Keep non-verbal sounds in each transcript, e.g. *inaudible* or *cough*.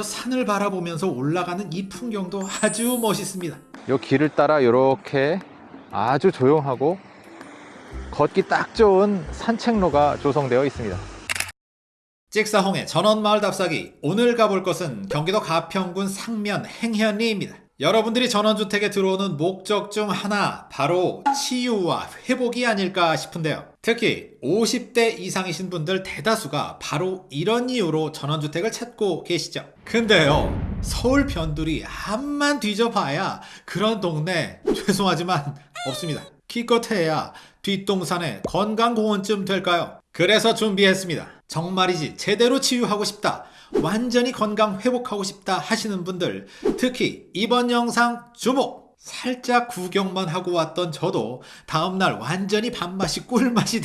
저 산을 바라보면서 올라가는 이 풍경도 아주 멋있습니다. 요 길을 따라 이렇게 아주 조용하고 걷기 딱 좋은 산책로가 조성되어 있습니다. 찍사홍의 전원마을 답사기 오늘 가볼 곳은 경기도 가평군 상면 행현리입니다. 여러분들이 전원주택에 들어오는 목적 중 하나 바로 치유와 회복이 아닐까 싶은데요. 특히 50대 이상이신 분들 대다수가 바로 이런 이유로 전원주택을 찾고 계시죠. 근데요 서울 변두리 한만 뒤져봐야 그런 동네 *laughs* 죄송하지만 없습니다. 기껏해야 뒷동산의 건강공원쯤 될까요? 그래서 준비했습니다. 정말이지 제대로 치유하고 싶다. 완전히 건강 회복하고 싶다 하시는 분들 특히 이번 영상 주목! 살짝 구경만 하고 왔던 저도 다음날 완전히 밥맛이 꿀맛이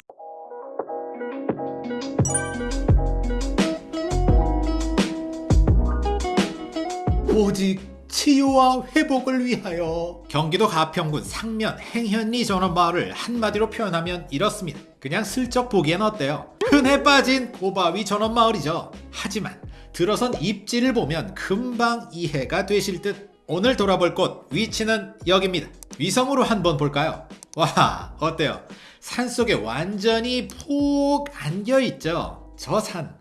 오직 치유와 회복을 위하여 경기도 가평군 상면 행현리 전원마을을 한마디로 표현하면 이렇습니다. 그냥 슬쩍 보기엔 어때요? 흔해 빠진 고바위 전원마을이죠. 하지만 들어선 입지를 보면 금방 이해가 되실 듯 오늘 돌아볼 곳 위치는 여기입니다. 위성으로 한번 볼까요? 와 어때요? 산속에 완전히 폭 안겨있죠? 저 산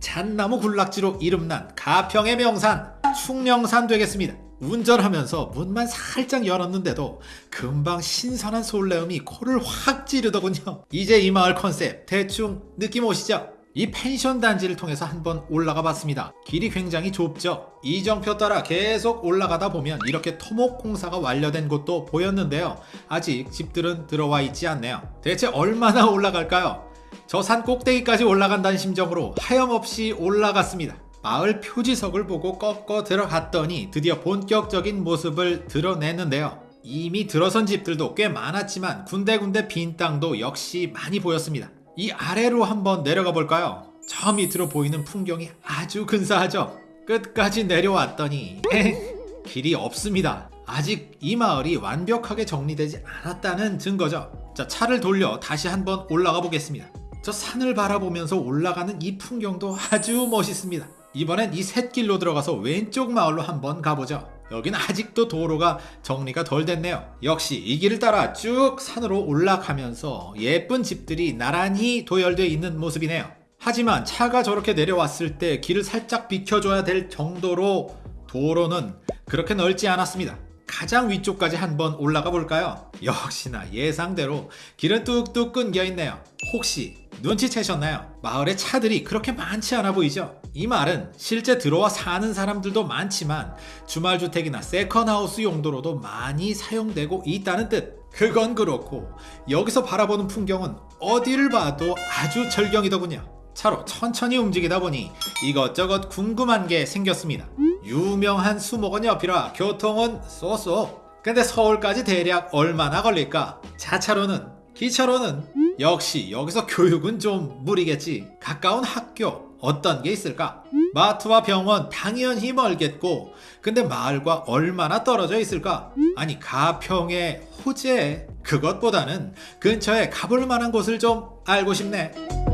잣나무 군락지로 이름난 가평의 명산 충명산 되겠습니다. 운전하면서 문만 살짝 열었는데도 금방 신선한 솔레음이 코를 확 찌르더군요. 이제 이 마을 컨셉 대충 느낌 오시죠? 이 펜션 단지를 통해서 한번 올라가 봤습니다. 길이 굉장히 좁죠? 이정표 따라 계속 올라가다 보면 이렇게 토목 공사가 완료된 곳도 보였는데요. 아직 집들은 들어와 있지 않네요. 대체 얼마나 올라갈까요? 저 산 꼭대기까지 올라간다는 심정으로 하염없이 올라갔습니다. 마을 표지석을 보고 꺾어 들어갔더니 드디어 본격적인 모습을 드러냈는데요. 이미 들어선 집들도 꽤 많았지만 군데군데 빈 땅도 역시 많이 보였습니다. 이 아래로 한번 내려가 볼까요? 저 밑으로 보이는 풍경이 아주 근사하죠? 끝까지 내려왔더니 에 길이 없습니다. 아직 이 마을이 완벽하게 정리되지 않았다는 증거죠. 자, 차를 돌려 다시 한번 올라가 보겠습니다. 저 산을 바라보면서 올라가는 이 풍경도 아주 멋있습니다. 이번엔 이 샛길로 들어가서 왼쪽 마을로 한번 가보죠. 여긴 아직도 도로가 정리가 덜 됐네요. 역시 이 길을 따라 쭉 산으로 올라가면서 예쁜 집들이 나란히 도열되어 있는 모습이네요. 하지만 차가 저렇게 내려왔을 때 길을 살짝 비켜줘야 될 정도로 도로는 그렇게 넓지 않았습니다. 가장 위쪽까지 한번 올라가 볼까요? 역시나 예상대로 길은 뚝뚝 끊겨 있네요. 혹시 눈치채셨나요? 마을에 차들이 그렇게 많지 않아 보이죠? 이 말은 실제 들어와 사는 사람들도 많지만 주말주택이나 세컨하우스 용도로도 많이 사용되고 있다는 뜻. 그건 그렇고 여기서 바라보는 풍경은 어디를 봐도 아주 절경이더군요. 차로 천천히 움직이다 보니 이것저것 궁금한 게 생겼습니다. 유명한 수목원 옆이라 교통은 쏘쏘. 근데 서울까지 대략 얼마나 걸릴까? 자차로는 기차로는 역시 여기서 교육은 좀 무리겠지. 가까운 학교 어떤 게 있을까? 마트와 병원 당연히 멀겠고 근데 마을과 얼마나 떨어져 있을까? 아니 가평의 호재 그것보다는 근처에 가볼 만한 곳을 좀 알고 싶네.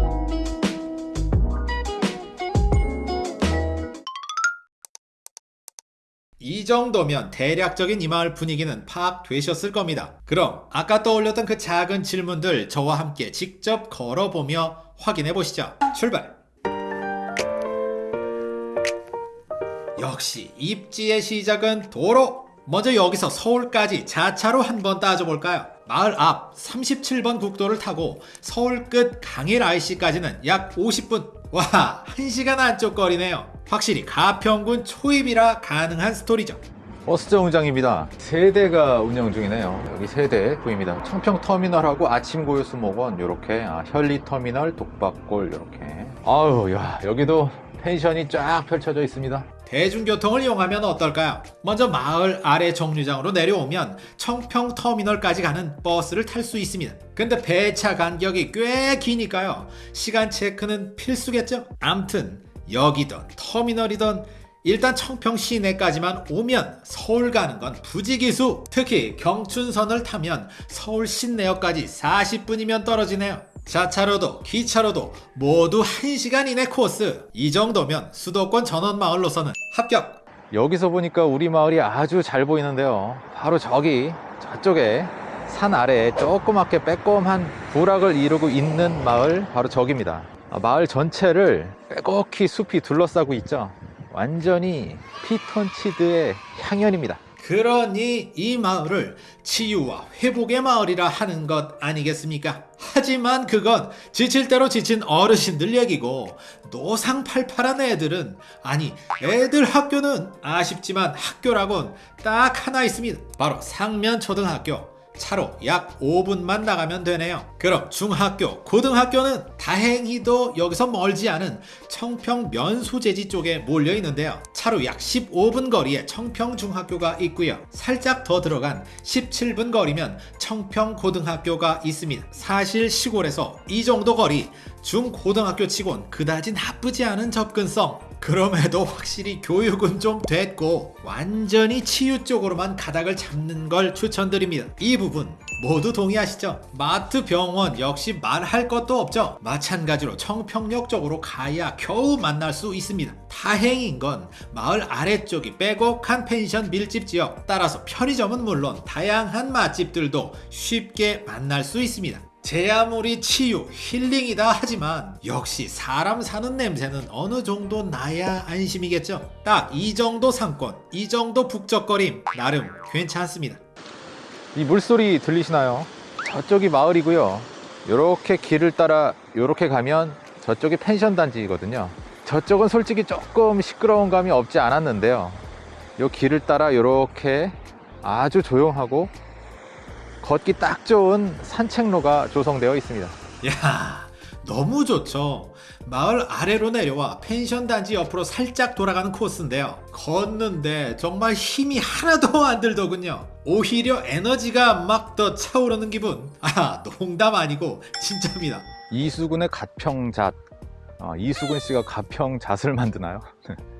이 정도면 대략적인 이 마을 분위기는 파악되셨을 겁니다. 그럼 아까 떠올렸던 그 작은 질문들 저와 함께 직접 걸어보며 확인해 보시죠. 출발! 역시 입지의 시작은 도로! 먼저 여기서 서울까지 자차로 한번 따져볼까요? 마을 앞 37번 국도를 타고 서울 끝 강일 IC까지는 약 50분 와 1시간 안쪽 거리네요 확실히 가평군 초입이라 가능한 스토리죠 버스 정류장입니다. 세대가 운영 중이네요. 여기 세대 보입니다. 청평 터미널하고 아침 고요 수목원 이렇게 아, 현리 터미널 독박골 이렇게. 아유 야 여기도 펜션이 쫙 펼쳐져 있습니다. 대중교통을 이용하면 어떨까요? 먼저 마을 아래 정류장으로 내려오면 청평 터미널까지 가는 버스를 탈 수 있습니다. 근데 배차 간격이 꽤 기니까요. 시간 체크는 필수겠죠? 암튼 여기든 터미널이든 일단 청평 시내까지만 오면 서울 가는 건 부지기수 특히 경춘선을 타면 서울 시내역까지 40분이면 떨어지네요 자차로도 기차로도 모두 1시간 이내 코스. 이 정도면 수도권 전원 마을로서는 합격. 여기서 보니까 우리 마을이 아주 잘 보이는데요. 바로 저기 저쪽에 산 아래에 조그맣게 빼꼼한 부락을 이루고 있는 마을 바로 저기입니다. 아, 마을 전체를 빼곡히 숲이 둘러싸고 있죠. 완전히 피톤치드의 향연입니다. 그러니 이 마을을 치유와 회복의 마을이라 하는 것 아니겠습니까? 하지만 그건 지칠 대로 지친 어르신들 얘기고 노상팔팔한 애들은 아니 애들 학교는 아쉽지만 학교라곤 딱 하나 있습니다. 바로 상면초등학교. 차로 약 5분만 나가면 되네요. 그럼 중학교, 고등학교는 다행히도 여기서 멀지 않은 청평 면수제지 쪽에 몰려 있는데요. 차로 약 15분 거리에 청평 중학교가 있고요. 살짝 더 들어간 17분 거리면 청평 고등학교가 있습니다. 사실 시골에서 이 정도 거리 중고등학교 치곤 그다지 나쁘지 않은 접근성. 그럼에도 확실히 교육은 좀 됐고 완전히 치유 쪽으로만 가닥을 잡는 걸 추천드립니다. 이 부분 모두 동의하시죠? 마트 병원 역시 말할 것도 없죠. 마찬가지로 청평역 쪽으로 가야 겨우 만날 수 있습니다. 다행인 건 마을 아래쪽이 빼곡한 펜션 밀집 지역 따라서 편의점은 물론 다양한 맛집들도 쉽게 만날 수 있습니다. 제 아무리 치유, 힐링이다 하지만 역시 사람 사는 냄새는 어느 정도 나야 안심이겠죠. 딱 이 정도 상권, 이 정도 북적거림 나름 괜찮습니다. 이 물소리 들리시나요? 저쪽이 마을이고요. 요렇게 길을 따라 요렇게 가면 저쪽이 펜션 단지거든요. 저쪽은 솔직히 조금 시끄러운 감이 없지 않았는데요. 요 길을 따라 요렇게 아주 조용하고 걷기 딱 좋은 산책로가 조성되어 있습니다. 야 너무 좋죠. 마을 아래로 내려와 펜션 단지 옆으로 살짝 돌아가는 코스인데요. 걷는데 정말 힘이 하나도 안 들더군요. 오히려 에너지가 막 더 차오르는 기분. 아 농담 아니고 진짜입니다. 이수근의 가평잣. 아, 이수근 씨가 가평잣을 만드나요? *laughs*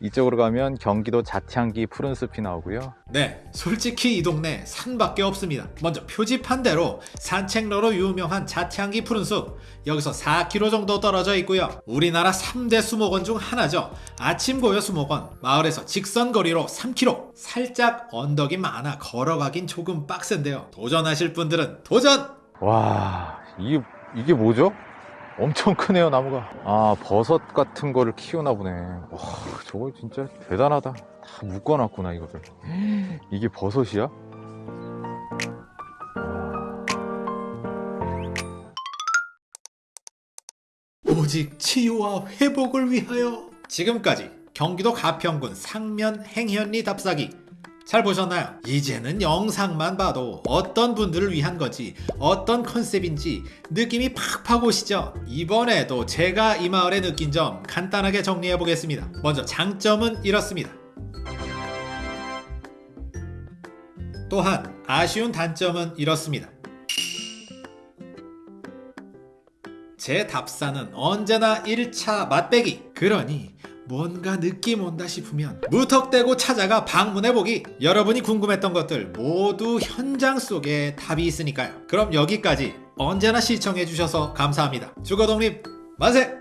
이쪽으로 가면 경기도 자티향기 푸른 숲이 나오고요. 네, 솔직히 이 동네 산밖에 없습니다. 먼저 표지판 대로 산책로로 유명한 자티향기 푸른 숲. 여기서 4km 정도 떨어져 있고요. 우리나라 3대 수목원 중 하나죠. 아침 고요 수목원. 마을에서 직선 거리로 3km. 살짝 언덕이 많아 걸어가긴 조금 빡센데요. 도전하실 분들은 도전! 와, 이게, 이게 뭐죠? 엄청 크네요, 나무가. 아, 버섯 같은 거를 키우나 보네. 와, 저거 진짜 대단하다. 다 묶어놨구나, 이거를. *gasps* 이게 버섯이야? 오직 치유와 회복을 위하여 지금까지 경기도 가평군 상면 행현리 답사기 잘 보셨나요? 이제는 영상만 봐도 어떤 분들을 위한 거지 어떤 컨셉인지 느낌이 팍팍 오시죠? 이번에도 제가 이 마을에 느낀 점 간단하게 정리해 보겠습니다. 먼저 장점은 이렇습니다. 또한 아쉬운 단점은 이렇습니다. 제 답사는 언제나 1차 맛배기. 그러니 뭔가 느낌 온다 싶으면 무턱대고 찾아가 방문해보기. 여러분이 궁금했던 것들 모두 현장 속에 답이 있으니까요. 그럼 여기까지 언제나 시청해주셔서 감사합니다. 주거독립 만세!